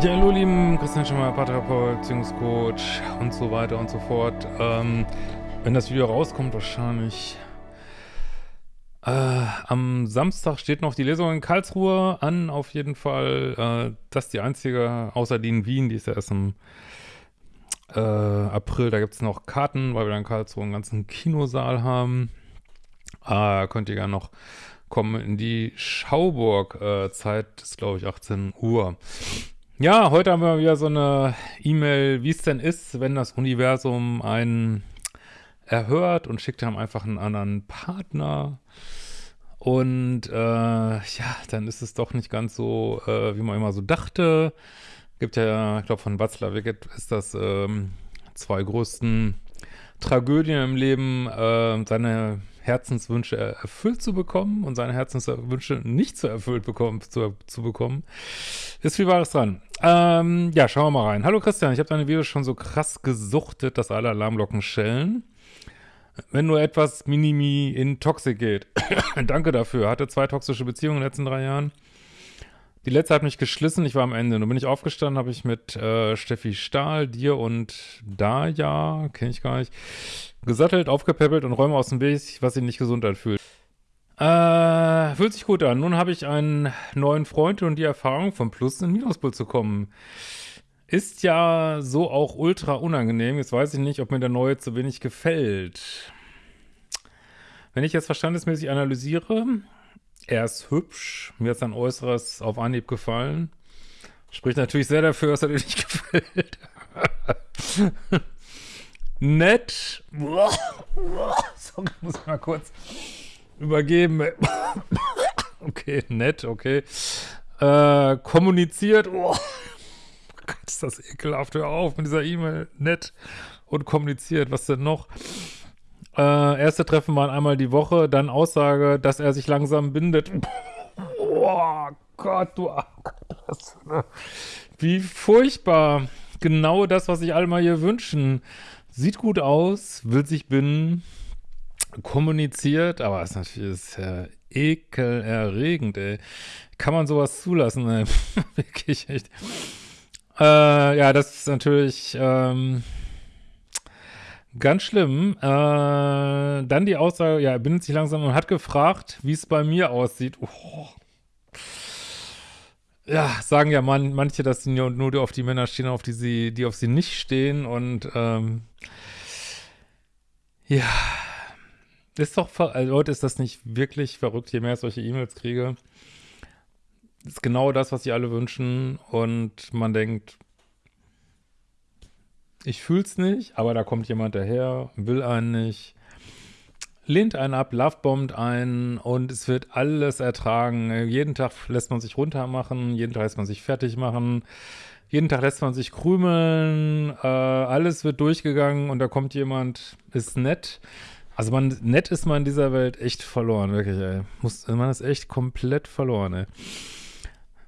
Ja, hallo lieben Christian Schimmer, Paartherapeut, Beziehungscoach und so weiter und so fort. Ähm, wenn das Video rauskommt, wahrscheinlich äh, am Samstag steht noch die Lesung in Karlsruhe an, auf jeden Fall. Äh, das ist die einzige, außer die in Wien, die ist ja erst im äh, April. Da gibt es noch Karten, weil wir dann in Karlsruhe einen ganzen Kinosaal haben. Äh, könnt ihr gerne noch kommen in die Schauburg-Zeit, äh, ist glaube ich 18 Uhr. Ja, heute haben wir wieder so eine E-Mail, wie es denn ist, wenn das Universum einen erhört und schickt einem einfach einen anderen Partner. Und äh, ja, dann ist es doch nicht ganz so, äh, wie man immer so dachte. Gibt ja, ich glaube von Watzlawick ist das ähm, zwei größten Tragödien im Leben, äh, seine Herzenswünsche erfüllt zu bekommen und seine Herzenswünsche nicht zu erfüllt bekommen, zu, zu bekommen, ist viel Wahres dran. Ähm, ja, schauen wir mal rein. Hallo Christian, ich habe deine Videos schon so krass gesuchtet, dass alle Alarmglocken schellen. Wenn nur etwas Minimi in Toxik geht. Danke dafür. Hatte zwei toxische Beziehungen in den letzten drei Jahren. Die letzte hat mich geschlissen, ich war am Ende. Nun bin ich aufgestanden, habe ich mit äh, Steffi Stahl, dir und Daya, kenne ich gar nicht, gesattelt, aufgepäppelt und räume aus dem Weg, was sich nicht gesund anfühlt. Äh, fühlt sich gut an. Nun habe ich einen neuen Freund und die Erfahrung, vom Plus in Minuspol zu kommen. Ist ja so auch ultra unangenehm. Jetzt weiß ich nicht, ob mir der neue zu wenig gefällt. Wenn ich jetzt verstandesmäßig analysiere, er ist hübsch, mir ist sein Äußeres auf Anhieb gefallen. Spricht natürlich sehr dafür, dass er dir nicht gefällt. Nett. Sorry, muss ich mal kurz übergeben. okay, nett, okay. Äh, kommuniziert. Oh. Gott, ist das ekelhaft. Hör auf mit dieser E-Mail. Nett und kommuniziert. Was denn noch? Äh, erste Treffen waren einmal die Woche, dann Aussage, dass er sich langsam bindet. Oh Gott, du eine, Wie furchtbar. Genau das, was sich alle mal hier wünschen. Sieht gut aus, will sich binden kommuniziert, aber es ist natürlich ist ja ekelerregend, ey. Kann man sowas zulassen, ey? Wirklich echt. Äh, ja, das ist natürlich ähm, ganz schlimm. Äh, dann die Aussage, ja, er bindet sich langsam und hat gefragt, wie es bei mir aussieht. Oh. Ja, sagen ja man, manche, dass sie nur, auf die Männer stehen, auf die sie, die auf sie nicht stehen und ähm, ja, ist doch, also Leute, ist das nicht wirklich verrückt, je mehr ich solche E-Mails kriege? Ist genau das, was sie alle wünschen und man denkt, ich fühl's nicht, aber da kommt jemand daher, will einen nicht, lehnt einen ab, lovebombt einen und es wird alles ertragen. Jeden Tag lässt man sich runtermachen, jeden Tag lässt man sich fertig machen, jeden Tag lässt man sich krümeln, äh, alles wird durchgegangen und da kommt jemand, ist nett, also man, nett ist man in dieser Welt echt verloren, wirklich, ey. Muss, man ist echt komplett verloren, ey.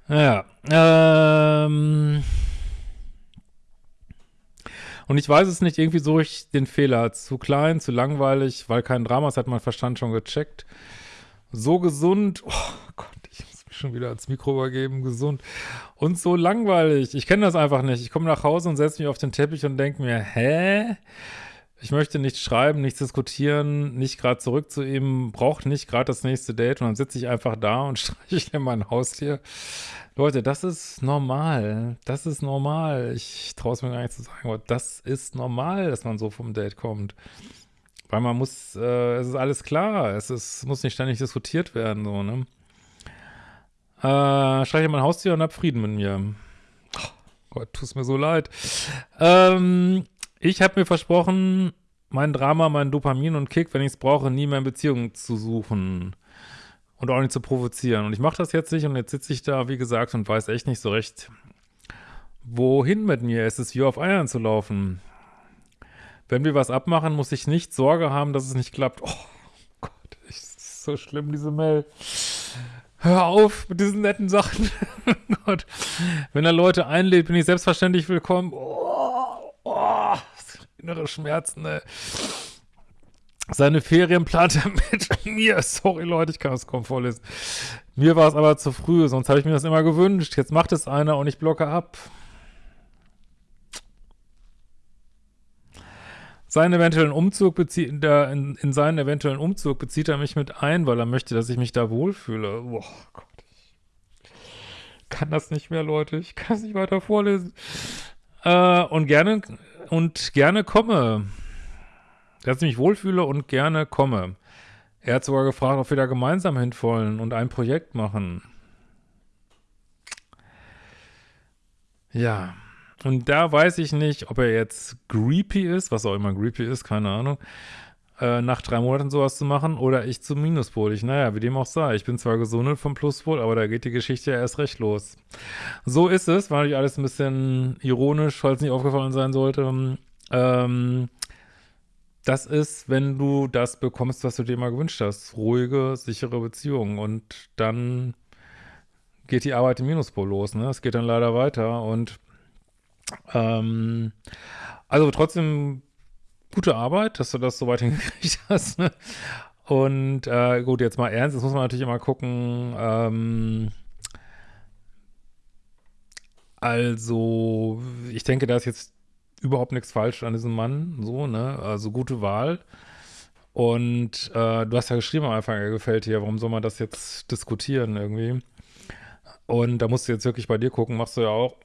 Naja, ähm... Und ich weiß es nicht, irgendwie suche ich den Fehler. Zu klein, zu langweilig, weil kein Drama, das hat mein Verstand schon gecheckt. So gesund, oh Gott, ich muss mich schon wieder als Mikro übergeben, gesund. Und so langweilig, ich kenne das einfach nicht. Ich komme nach Hause und setze mich auf den Teppich und denke mir, hä? Ich möchte nichts schreiben, nichts diskutieren, nicht gerade zurück zu ihm, braucht nicht gerade das nächste Date und dann sitze ich einfach da und streichle mein Haustier. Leute, das ist normal. Das ist normal. Ich traue es mir gar nicht zu sagen, aber das ist normal, dass man so vom Date kommt. Weil man muss, äh, es ist alles klar, es ist, muss nicht ständig diskutiert werden, so, ne? Äh, streiche mein Haustier und hab Frieden mit mir. Oh Gott, tut mir so leid. Ähm, ich habe mir versprochen, mein Drama, mein Dopamin und Kick, wenn ich es brauche, nie mehr in Beziehungen zu suchen und auch nicht zu provozieren. Und ich mache das jetzt nicht und jetzt sitze ich da, wie gesagt, und weiß echt nicht so recht, wohin mit mir. Es ist wie auf Eiern zu laufen. Wenn wir was abmachen, muss ich nicht Sorge haben, dass es nicht klappt. Oh Gott, ist so schlimm, diese Mail. Hör auf mit diesen netten Sachen. Gott. Wenn er Leute einlädt, bin ich selbstverständlich willkommen. Oh, oh innere Schmerzen, ey. Seine er mit mir. Sorry, Leute, ich kann das kaum vorlesen. Mir war es aber zu früh, sonst habe ich mir das immer gewünscht. Jetzt macht es einer und ich blocke ab. Seinen eventuellen Umzug bezieht, äh, in, in, seinen eventuellen Umzug bezieht er mich mit ein, weil er möchte, dass ich mich da wohlfühle. Boah, Gott. Ich kann das nicht mehr, Leute. Ich kann es nicht weiter vorlesen. Äh, und gerne und gerne komme. Dass ich mich wohlfühle und gerne komme. Er hat sogar gefragt, ob wir da gemeinsam hinwollen und ein Projekt machen. Ja. Und da weiß ich nicht, ob er jetzt creepy ist, was auch immer creepy ist, keine Ahnung, äh, nach drei Monaten sowas zu machen oder ich zum Minuspol. Ich, naja, wie dem auch sei. Ich bin zwar gesundet vom Pluspol, aber da geht die Geschichte ja erst recht los. So ist es, war natürlich alles ein bisschen ironisch, falls nicht aufgefallen sein sollte. Ähm, das ist, wenn du das bekommst, was du dir mal gewünscht hast. Ruhige, sichere Beziehungen. Und dann geht die Arbeit im Minuspol los. Ne? Es geht dann leider weiter. Und ähm, also trotzdem gute Arbeit, dass du das so weit hingekriegt hast. Ne? Und äh, gut, jetzt mal ernst, jetzt muss man natürlich immer gucken, ähm, also ich denke, da ist jetzt überhaupt nichts falsch an diesem Mann, so, ne, also gute Wahl. Und äh, du hast ja geschrieben am Anfang, er gefällt dir, warum soll man das jetzt diskutieren irgendwie? Und da musst du jetzt wirklich bei dir gucken, machst du ja auch.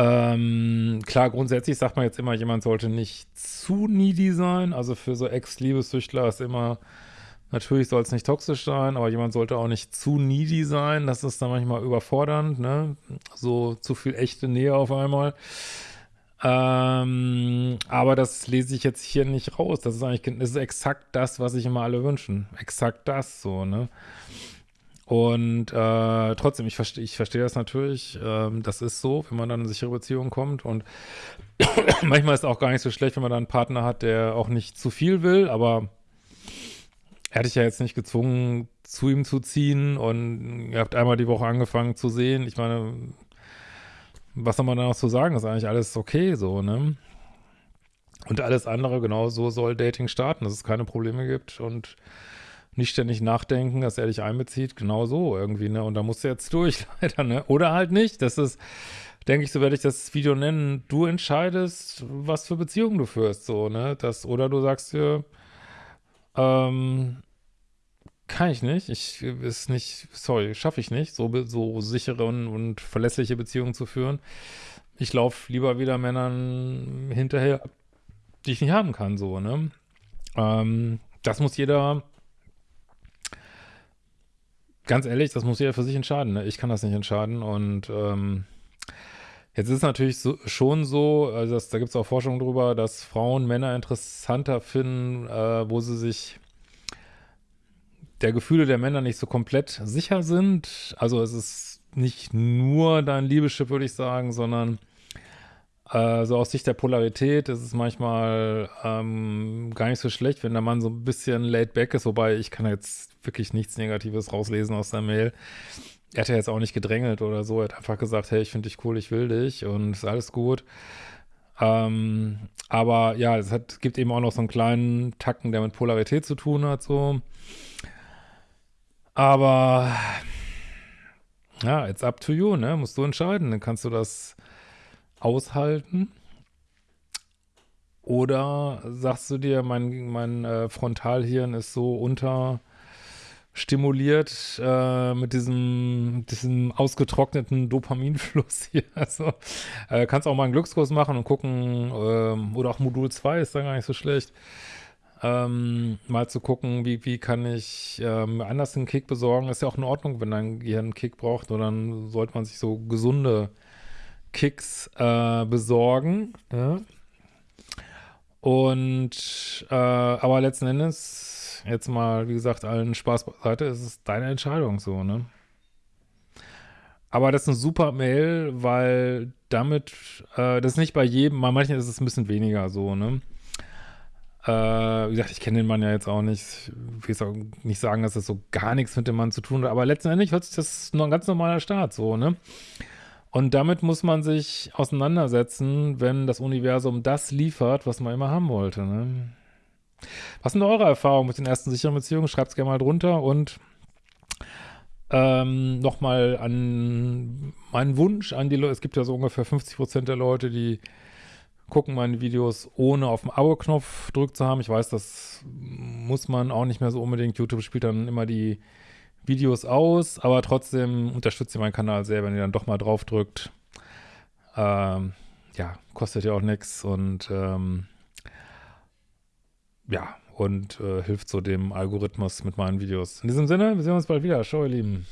Ähm, klar, grundsätzlich sagt man jetzt immer, jemand sollte nicht zu needy sein. Also für so Ex-Liebessüchtler ist immer, natürlich soll es nicht toxisch sein, aber jemand sollte auch nicht zu needy sein. Das ist dann manchmal überfordernd, ne? So zu viel echte Nähe auf einmal. Ähm, aber das lese ich jetzt hier nicht raus. Das ist eigentlich, das ist exakt das, was sich immer alle wünschen. Exakt das, so, ne? Und äh, trotzdem, ich verstehe ich verstehe das natürlich. Ähm, das ist so, wenn man dann in eine sichere Beziehung kommt. Und manchmal ist es auch gar nicht so schlecht, wenn man dann einen Partner hat, der auch nicht zu viel will. Aber er hat dich ja jetzt nicht gezwungen, zu ihm zu ziehen. Und ihr habt einmal die Woche angefangen zu sehen. Ich meine, was soll man da noch zu sagen? Ist eigentlich alles okay so, ne? Und alles andere, genau so soll Dating starten, dass es keine Probleme gibt und nicht ständig nachdenken, dass er dich einbezieht, genau so irgendwie, ne? Und da musst du jetzt durch, leider, ne? Oder halt nicht. Das ist, denke ich, so werde ich das Video nennen. Du entscheidest, was für Beziehungen du führst, so, ne? Das, oder du sagst dir, ähm, kann ich nicht. Ich ist nicht, sorry, schaffe ich nicht, so, so sichere und, und verlässliche Beziehungen zu führen. Ich laufe lieber wieder Männern hinterher, die ich nicht haben kann, so, ne? Ähm, das muss jeder ganz ehrlich, das muss jeder für sich entscheiden. Ne? Ich kann das nicht entscheiden. Und ähm, jetzt ist es natürlich so, schon so, also das, da gibt es auch Forschung drüber, dass Frauen Männer interessanter finden, äh, wo sie sich der Gefühle der Männer nicht so komplett sicher sind. Also es ist nicht nur dein Liebeschiff, würde ich sagen, sondern äh, so aus Sicht der Polarität ist es manchmal ähm, gar nicht so schlecht, wenn der Mann so ein bisschen laid back ist, wobei ich kann jetzt wirklich nichts Negatives rauslesen aus der Mail. Er hat ja jetzt auch nicht gedrängelt oder so, er hat einfach gesagt, hey, ich finde dich cool, ich will dich und ist alles gut. Ähm, aber ja, es hat, gibt eben auch noch so einen kleinen Tacken, der mit Polarität zu tun hat, so. Aber ja, it's up to you, ne? Musst du entscheiden. Dann kannst du das aushalten? Oder sagst du dir, mein, mein äh, Frontalhirn ist so unterstimuliert äh, mit diesem, diesem ausgetrockneten Dopaminfluss hier. Also äh, kannst auch mal einen Glückskurs machen und gucken, ähm, oder auch Modul 2 ist da gar nicht so schlecht. Ähm, mal zu gucken, wie, wie kann ich ähm, anders einen Kick besorgen. Ist ja auch in Ordnung, wenn dein Gehirn einen Kick braucht, oder dann sollte man sich so gesunde Kicks äh, besorgen. Ne? Und äh, aber letzten Endes, jetzt mal, wie gesagt, allen Spaß beiseite, ist es deine Entscheidung so, ne? Aber das ist eine super Mail, weil damit, äh, das ist nicht bei jedem, bei manchen ist es ein bisschen weniger so, ne? Äh, wie gesagt, ich kenne den Mann ja jetzt auch nicht. Ich will auch nicht sagen, dass das so gar nichts mit dem Mann zu tun hat, aber letzten Endes hört sich das nur ein ganz normaler Start so, ne? Und damit muss man sich auseinandersetzen, wenn das Universum das liefert, was man immer haben wollte. Ne? Was sind eure Erfahrungen mit den ersten sicheren Beziehungen? Schreibt es gerne mal drunter und ähm, nochmal an meinen Wunsch an die Leute. Es gibt ja so ungefähr 50 Prozent der Leute, die gucken meine Videos ohne auf den Abo-Knopf gedrückt zu haben. Ich weiß, das muss man auch nicht mehr so unbedingt. YouTube spielt dann immer die Videos aus, aber trotzdem unterstützt ihr meinen Kanal sehr, wenn ihr dann doch mal drauf drückt. Ähm, ja, kostet ja auch nichts und ähm, ja, und äh, hilft so dem Algorithmus mit meinen Videos. In diesem Sinne, wir sehen uns bald wieder. Ciao, ihr Lieben.